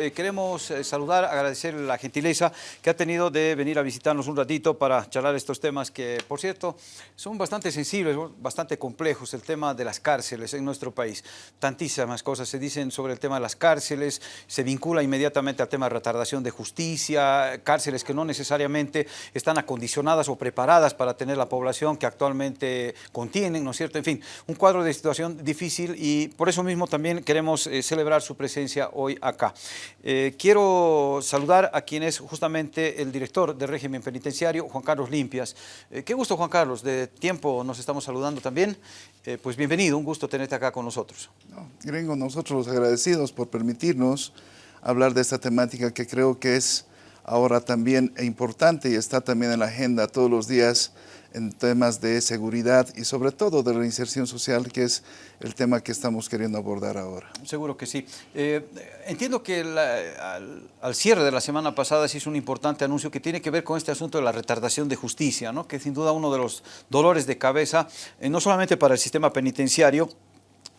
Eh, queremos eh, saludar, agradecer la gentileza que ha tenido de venir a visitarnos un ratito para charlar estos temas que, por cierto, son bastante sensibles, bastante complejos, el tema de las cárceles en nuestro país. Tantísimas cosas se dicen sobre el tema de las cárceles, se vincula inmediatamente al tema de retardación de justicia, cárceles que no necesariamente están acondicionadas o preparadas para tener la población que actualmente contienen, ¿no es cierto? En fin, un cuadro de situación difícil y por eso mismo también queremos eh, celebrar su presencia hoy acá. Eh, quiero saludar a quien es justamente el director del régimen penitenciario, Juan Carlos Limpias. Eh, qué gusto, Juan Carlos, de tiempo nos estamos saludando también. Eh, pues bienvenido, un gusto tenerte acá con nosotros. No, Gringo, nosotros los agradecidos por permitirnos hablar de esta temática que creo que es ahora también importante y está también en la agenda todos los días en temas de seguridad y sobre todo de reinserción social, que es el tema que estamos queriendo abordar ahora. Seguro que sí. Eh, entiendo que al, cierre de la semana pasada se hizo un importante anuncio que tiene que ver con este asunto de la retardación de justicia, ¿no? que sin duda uno de los dolores de cabeza, eh, no solamente para el sistema penitenciario,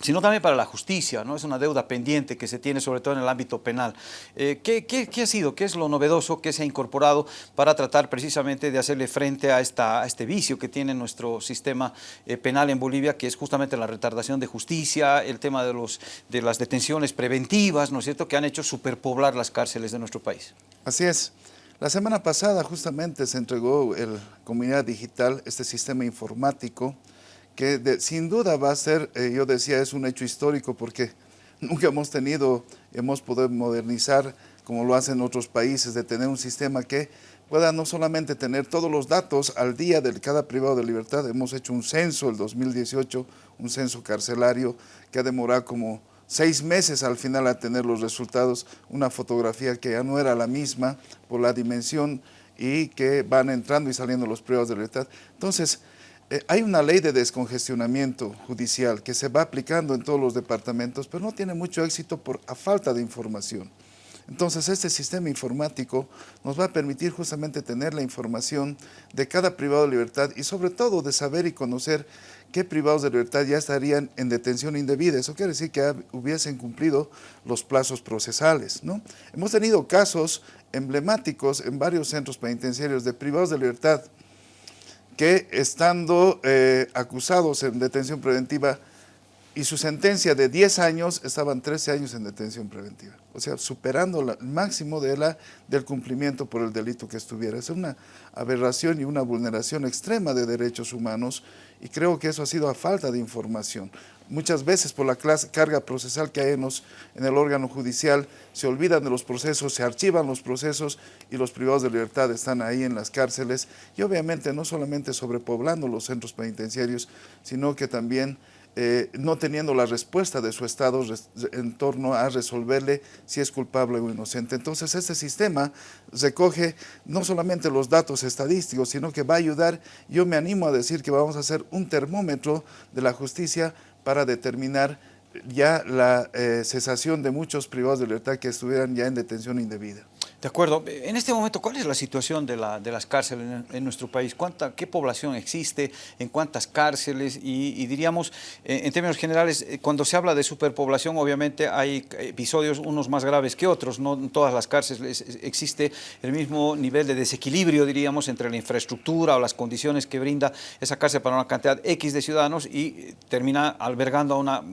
sino también para la justicia, ¿no? Es una deuda pendiente que se tiene sobre todo en el ámbito penal. Eh, ¿qué, ha sido? ¿Qué es lo novedoso que se ha incorporado para tratar precisamente de hacerle frente a, esta, este vicio que tiene nuestro sistema eh, penal en Bolivia, que es justamente la retardación de justicia, el tema de, los, de las detenciones preventivas, ¿no es cierto?, que han hecho superpoblar las cárceles de nuestro país. Así es. La semana pasada justamente se entregó el Comunidad Digital, este sistema informático, que sin duda va a ser, eh, yo decía, es un hecho histórico porque nunca hemos tenido, hemos podido modernizar como lo hacen otros países, de tener un sistema que pueda no solamente tener todos los datos al día de cada privado de libertad, hemos hecho un censo el 2018, un censo carcelario que ha demorado como seis meses al final a tener los resultados, una fotografía que ya no era la misma por la dimensión y que van entrando y saliendo los privados de libertad. Entonces, hay una ley de descongestionamiento judicial que se va aplicando en todos los departamentos, pero no tiene mucho éxito por a falta de información. Entonces, este sistema informático nos va a permitir justamente tener la información de cada privado de libertad y sobre todo de saber y conocer qué privados de libertad ya estarían en detención indebida. Eso quiere decir que hubiesen cumplido los plazos procesales. ¿no? Hemos tenido casos emblemáticos en varios centros penitenciarios de privados de libertad que estando eh, acusados en detención preventiva y su sentencia de 10 años, estaban 13 años en detención preventiva. O sea, superando el máximo de la, del cumplimiento por el delito que estuviera. Es una aberración y una vulneración extrema de derechos humanos y creo que eso ha sido a falta de información muchas veces por la carga procesal que hay en, en, el órgano judicial, se olvidan de los procesos, se archivan los procesos y los privados de libertad están ahí en las cárceles. Y obviamente no solamente sobrepoblando los centros penitenciarios, sino que también eh, no teniendo la respuesta de su Estado en torno a resolverle si es culpable o inocente. Entonces este sistema recoge no solamente los datos estadísticos, sino que va a ayudar, yo me animo a decir que vamos a hacer un termómetro de la justicia para determinar ya la eh, cesación de muchos privados de libertad que estuvieran ya en detención indebida. De acuerdo. En este momento, ¿cuál es la situación de, la, de las cárceles en, nuestro país? ¿Cuánta, ¿Qué población existe? ¿En cuántas cárceles? Y, diríamos, eh, en términos generales, eh, cuando se habla de superpoblación, obviamente hay episodios unos más graves que otros. No en todas las cárceles existe el mismo nivel de desequilibrio, diríamos, entre la infraestructura o las condiciones que brinda esa cárcel para una cantidad X de ciudadanos y termina albergando a una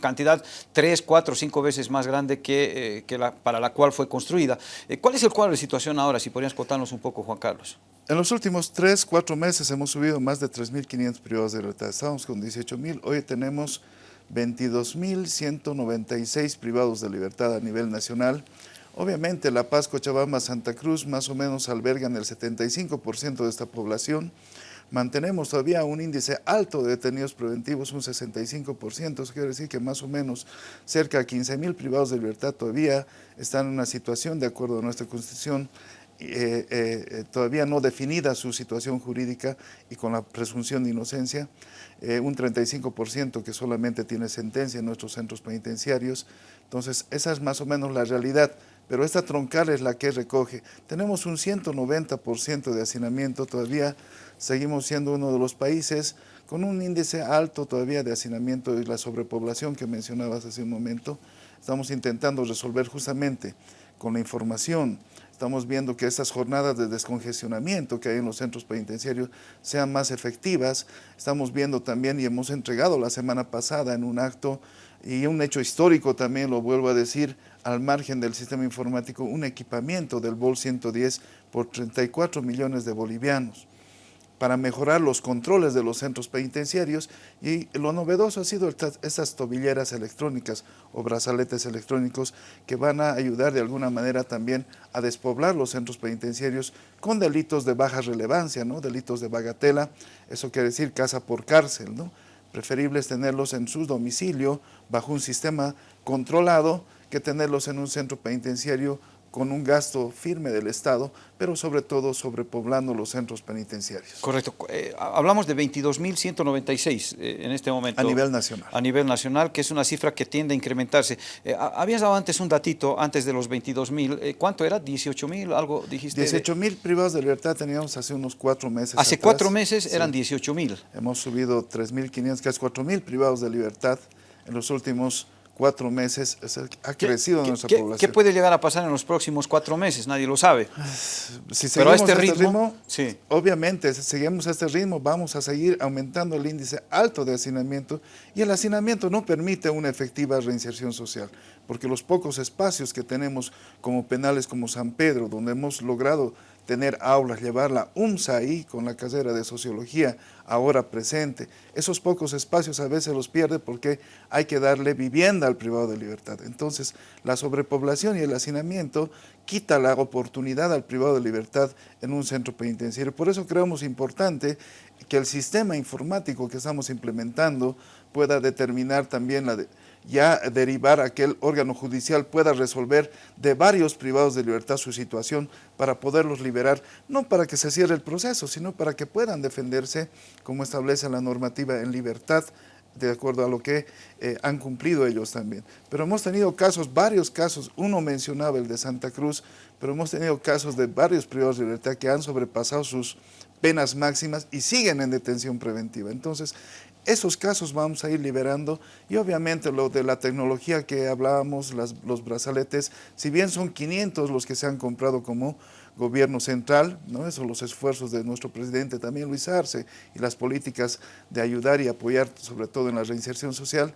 cantidad tres, cuatro, cinco veces más grande que, eh, que la, para la cual fue construida. Eh, ¿Cuál es el cuadro de situación ahora? Si podrías contarnos un poco, Juan Carlos. En los últimos tres, cuatro meses hemos subido más de 3.500 privados de libertad. Estábamos con 18.000, hoy tenemos 22.196 privados de libertad a nivel nacional. Obviamente La Paz, Cochabamba, Santa Cruz más o menos albergan el 75% de esta población mantenemos todavía un índice alto de detenidos preventivos, un 65%, eso quiere decir que más o menos cerca de 15 mil privados de libertad todavía están en una situación, de acuerdo a nuestra Constitución, eh, eh, todavía no definida su situación jurídica y con la presunción de inocencia, eh, un 35% que solamente tiene sentencia en nuestros centros penitenciarios. Entonces, esa es más o menos la realidad, pero esta troncal es la que recoge. Tenemos un 190% de hacinamiento todavía, seguimos siendo uno de los países con un índice alto todavía de hacinamiento y la sobrepoblación que mencionabas hace un momento. Estamos intentando resolver justamente con la información. Estamos viendo que estas jornadas de descongestionamiento que hay en los centros penitenciarios sean más efectivas. Estamos viendo también y hemos entregado la semana pasada en un acto y un hecho histórico también, lo vuelvo a decir, al margen del sistema informático, un equipamiento del BOL 110 por 34 millones de bolivianos para mejorar los controles de los centros penitenciarios y lo novedoso ha sido estas, tobilleras electrónicas o brazaletes electrónicos que van a ayudar de alguna manera también a despoblar los centros penitenciarios con delitos de baja relevancia, ¿no? delitos de bagatela, eso quiere decir casa por cárcel, ¿no? preferible es tenerlos en su domicilio bajo un sistema controlado que tenerlos en un centro penitenciario con un gasto firme del Estado, pero sobre todo sobrepoblando los centros penitenciarios. Correcto. Eh, hablamos de 22.196 eh, en este momento. A nivel nacional. A nivel nacional, que es una cifra que tiende a incrementarse. Eh, habías dado antes un datito, antes de los 22.000. ¿Cuánto era? ¿18.000? ¿Algo dijiste? 18.000 privados de libertad teníamos hace unos cuatro meses Hace cuatro meses eran 18.000. Hemos subido 3.500, casi 4.000 privados de libertad en los últimos cuatro meses ha crecido nuestra población. ¿Qué puede llegar a pasar en los próximos cuatro meses? Nadie lo sabe. Si Pero a este, este ritmo, sí. obviamente, si seguimos a este ritmo, vamos a seguir aumentando el índice alto de hacinamiento y el hacinamiento no permite una efectiva reinserción social, porque los pocos espacios que tenemos como penales como San Pedro, donde hemos logrado tener aulas, llevar la UMSA ahí con la carrera de sociología ahora presente. Esos pocos espacios a veces los pierde porque hay que darle vivienda al privado de libertad. Entonces, la sobrepoblación y el hacinamiento quita la oportunidad al privado de libertad en un centro penitenciario. Por eso creemos importante que el sistema informático que estamos implementando pueda determinar también la... ya derivar a que el órgano judicial pueda resolver de varios privados de libertad su situación para poderlos liberar, no para que se cierre el proceso, sino para que puedan defenderse como establece la normativa en libertad, de acuerdo a lo que eh, han cumplido ellos también. Pero hemos tenido casos, varios casos, uno mencionaba el de Santa Cruz, pero hemos tenido casos de varios privados de libertad que han sobrepasado sus penas máximas y siguen en detención preventiva. Entonces, esos casos vamos a ir liberando y obviamente lo de la tecnología que hablábamos, los brazaletes, si bien son 500 los que se han comprado como gobierno central, ¿no? esos los esfuerzos de nuestro presidente también Luis Arce y las políticas de ayudar y apoyar sobre todo en la reinserción social,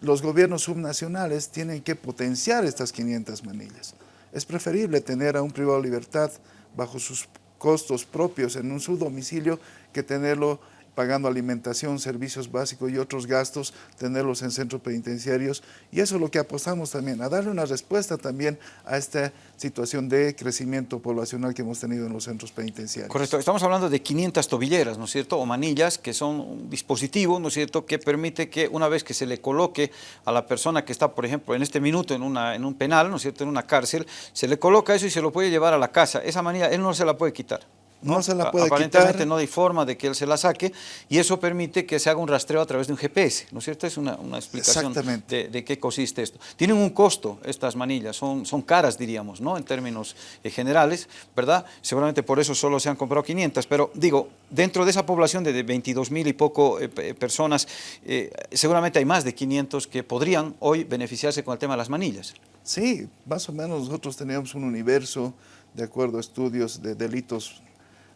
los gobiernos subnacionales tienen que potenciar estas 500 manillas. Es preferible tener a un privado de libertad bajo sus costos propios en un subdomicilio que tenerlo pagando alimentación, servicios básicos y otros gastos, tenerlos en centros penitenciarios. Y eso es lo que apostamos también, a darle una respuesta también a esta situación de crecimiento poblacional que hemos tenido en los centros penitenciarios. Correcto, estamos hablando de 500 tobilleras, ¿no es cierto?, o manillas, que son un dispositivo, ¿no es cierto?, que permite que una vez que se le coloque a la persona que está, por ejemplo, en este minuto en, una, en un penal, ¿no es cierto?, en una cárcel, se le coloca eso y se lo puede llevar a la casa. Esa manilla él no se la puede quitar. No, se la puede Aparentemente no hay forma de que él se la saque y eso permite que se haga un rastreo a través de un GPS, ¿no es cierto? Es una, explicación de, qué consiste esto. Tienen un costo estas manillas, son, son caras diríamos, ¿no? En términos eh, generales, ¿verdad? Seguramente por eso solo se han comprado 500, pero digo, dentro de esa población de 22 mil y poco eh, personas, eh, seguramente hay más de 500 que podrían hoy beneficiarse con el tema de las manillas. Sí, más o menos nosotros teníamos un universo, de acuerdo a estudios de delitos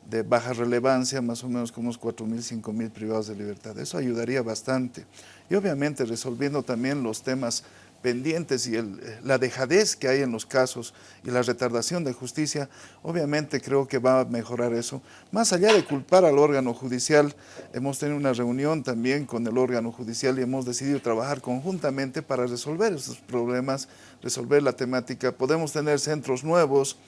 de baja relevancia, más o menos como unos 4.000, 5.000 privados de libertad. Eso ayudaría bastante. Y obviamente resolviendo también los temas pendientes y la dejadez que hay en los casos y la retardación de justicia, obviamente creo que va a mejorar eso. Más allá de culpar al órgano judicial, hemos tenido una reunión también con el órgano judicial y hemos decidido trabajar conjuntamente para resolver esos problemas, resolver la temática. Podemos tener centros nuevos,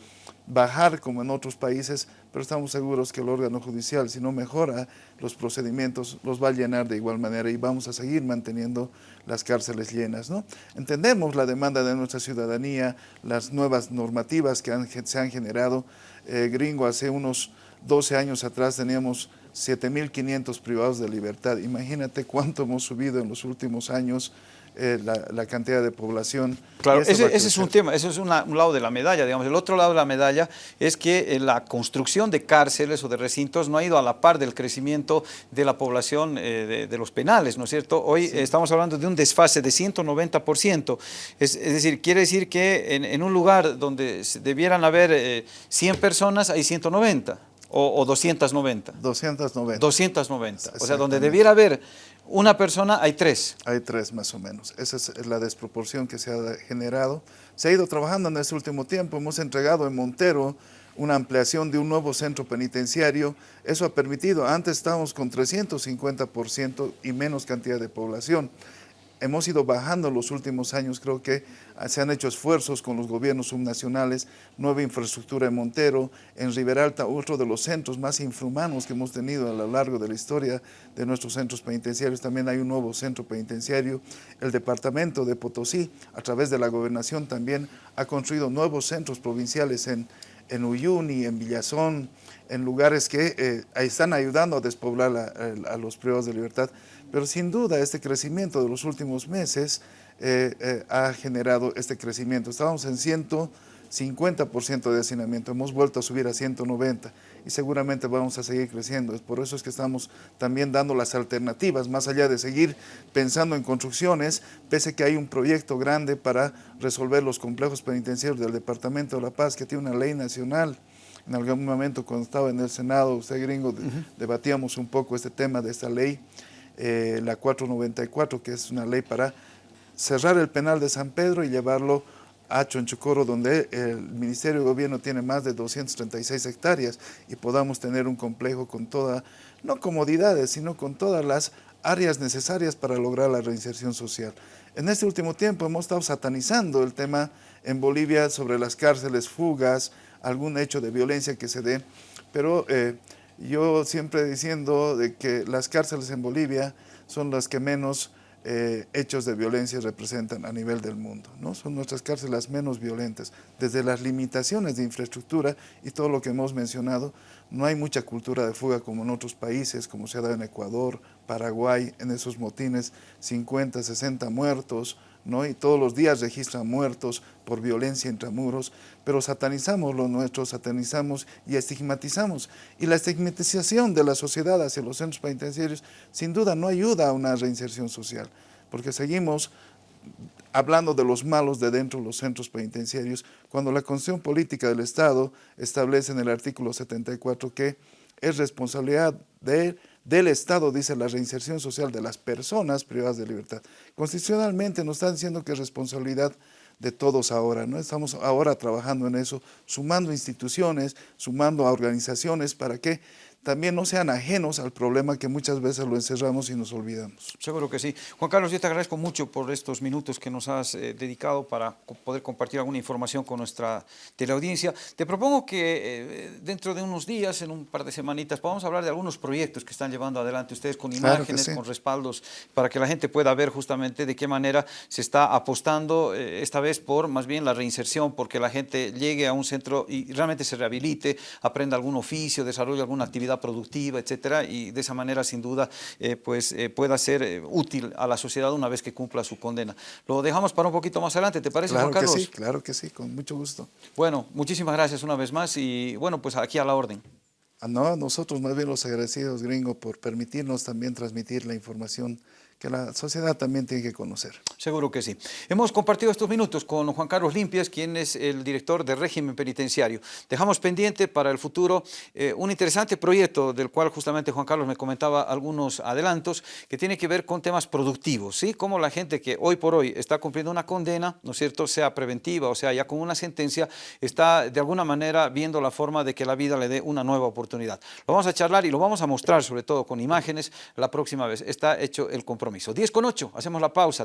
bajar como en otros países, pero estamos seguros que el órgano judicial, si no mejora los procedimientos, los va a llenar de igual manera y vamos a seguir manteniendo las cárceles llenas. ¿no? Entendemos la demanda de nuestra ciudadanía, las nuevas normativas que se han generado. Eh, gringo, hace unos 12 años atrás teníamos 7.500 privados de libertad. Imagínate cuánto hemos subido en los últimos años eh, la, la, cantidad de población. Claro, ese, ese, es un tema, ese es una, un lado de la medalla, digamos. El otro lado de la medalla es que eh, la construcción de cárceles o de recintos no ha ido a la par del crecimiento de la población eh, de, de, los penales, ¿no es cierto? Hoy sí. estamos hablando de un desfase de 190%, es, es decir, quiere decir que en, en, un lugar donde debieran haber eh, 100 personas, hay 190 o, o 290. 290. 290, o sea, donde debiera haber una persona, hay tres. Hay tres más o menos. Esa es la desproporción que se ha generado. Se ha ido trabajando en este último tiempo. Hemos entregado en Montero una ampliación de un nuevo centro penitenciario. Eso ha permitido, antes estábamos con 350% y menos cantidad de población hemos ido bajando en los últimos años, creo que se han hecho esfuerzos con los gobiernos subnacionales, nueva infraestructura en Montero, en Riberalta, otro de los centros más infrahumanos que hemos tenido a lo largo de la historia de nuestros centros penitenciarios, también hay un nuevo centro penitenciario, el departamento de Potosí, a través de la gobernación también ha construido nuevos centros provinciales en, Uyuni, en Villazón, en lugares que eh, están ayudando a despoblar a, a los privados de libertad. Pero sin duda este crecimiento de los últimos meses eh, eh, ha generado este crecimiento. Estábamos en 150% de hacinamiento, hemos vuelto a subir a 190 y seguramente vamos a seguir creciendo. Por eso es que estamos también dando las alternativas, más allá de seguir pensando en construcciones, pese que hay un proyecto grande para resolver los complejos penitenciarios del Departamento de La Paz, que tiene una ley nacional, en algún momento cuando estaba en el Senado, usted gringo, uh -huh. debatíamos un poco este tema de esta ley, eh, la 494, que es una ley para cerrar el penal de San Pedro y llevarlo a Chonchocoro, donde el Ministerio de Gobierno tiene más de 236 hectáreas y podamos tener un complejo con todas, no comodidades, sino con todas las áreas necesarias para lograr la reinserción social. En este último tiempo hemos estado satanizando el tema en Bolivia sobre las cárceles, fugas, algún hecho de violencia que se dé, pero eh, yo siempre diciendo de que las cárceles en Bolivia son las que menos eh, hechos de violencia representan a nivel del mundo. ¿no? Son nuestras cárceles menos violentas. Desde las limitaciones de infraestructura y todo lo que hemos mencionado, no hay mucha cultura de fuga como en otros países, como se ha dado en Ecuador, Paraguay, en esos motines, 50, 60 muertos, ¿no? y todos los días registran muertos por violencia intramuros, pero satanizamos lo nuestro, satanizamos y estigmatizamos. Y la estigmatización de la sociedad hacia los centros penitenciarios sin duda no ayuda a una reinserción social, porque seguimos hablando de los malos de dentro de los centros penitenciarios, cuando la Constitución Política del Estado establece en el artículo 74 que es responsabilidad de del Estado, dice la reinserción social de las personas privadas de libertad. Constitucionalmente nos están diciendo que es responsabilidad de todos ahora, ¿no? Estamos ahora trabajando en eso, sumando instituciones, sumando a organizaciones para que también no sean ajenos al problema que muchas veces lo encerramos y nos olvidamos. Seguro que sí. Juan Carlos, yo te agradezco mucho por estos minutos que nos has eh, dedicado para poder compartir alguna información con nuestra teleaudiencia. Te propongo que eh, dentro de unos días, en un par de semanitas, podamos hablar de algunos proyectos que están llevando adelante ustedes con imágenes, claro sí. con respaldos, para que la gente pueda ver justamente de qué manera se está apostando eh, esta vez por más bien la reinserción, porque la gente llegue a un centro y realmente se rehabilite, aprenda algún oficio, desarrolle alguna actividad productiva, etcétera, y de esa manera, sin duda, eh, pues eh, pueda ser eh, útil a la sociedad una vez que cumpla su condena. Lo dejamos para un poquito más adelante, ¿te parece, claro Juan Carlos? Que sí, claro que sí, con mucho gusto. Bueno, muchísimas gracias una vez más y bueno, pues aquí a la orden. Ah, no, nosotros más bien los agradecidos, gringo, por permitirnos también transmitir la información que la sociedad también tiene que conocer. Seguro que sí. Hemos compartido estos minutos con Juan Carlos Limpias, quien es el director de régimen penitenciario. Dejamos pendiente para el futuro eh, un interesante proyecto del cual justamente Juan Carlos me comentaba algunos adelantos que tiene que ver con temas productivos, ¿sí? Como la gente que hoy por hoy está cumpliendo una condena, ¿no es cierto?, sea preventiva o sea ya con una sentencia, está de alguna manera viendo la forma de que la vida le dé una nueva oportunidad. Lo vamos a charlar y lo vamos a mostrar sobre todo con imágenes la próxima vez. Está hecho el compromiso compromiso. 10 con 8, hacemos la pausa.